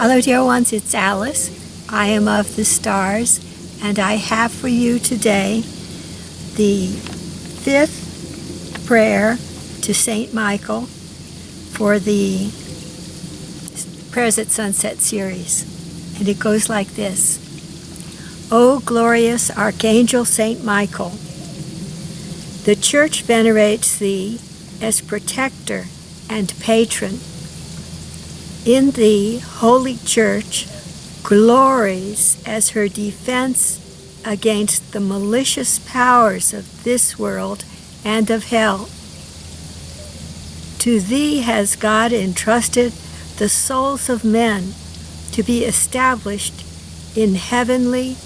Hello, dear ones, it's Alice. I am of the stars, and I have for you today the fifth prayer to Saint Michael for the Prayers at Sunset series. And it goes like this O glorious Archangel Saint Michael, the Church venerates thee as protector and patron in the Holy Church glories as her defense against the malicious powers of this world and of hell. To thee has God entrusted the souls of men to be established in heavenly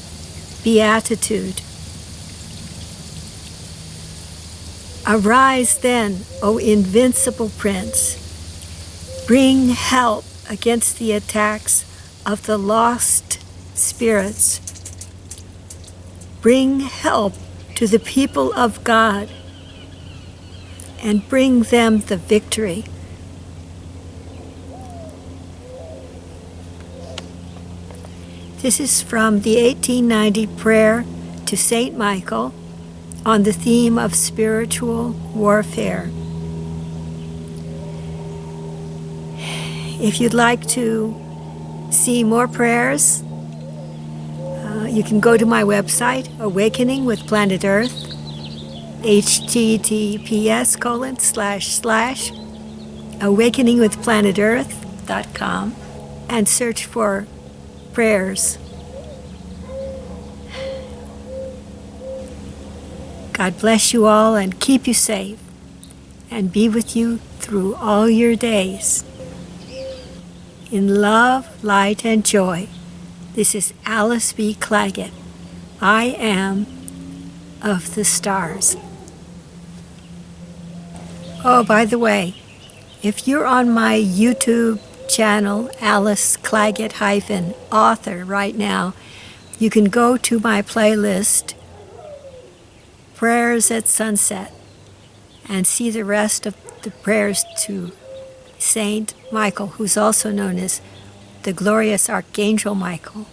beatitude. Arise then, O invincible Prince, bring help against the attacks of the lost spirits. Bring help to the people of God and bring them the victory. This is from the 1890 prayer to St. Michael on the theme of spiritual warfare. If you'd like to see more prayers, uh, you can go to my website, Awakening with Planet Earth, https colon slash slash awakeningwithplanetearth.com and search for prayers. God bless you all and keep you safe and be with you through all your days in love, light, and joy. This is Alice B. Clagett. I am of the stars. Oh, by the way, if you're on my YouTube channel, Alice Clagett hyphen author right now, you can go to my playlist, Prayers at Sunset, and see the rest of the prayers to Saint Michael, who's also known as the glorious Archangel Michael.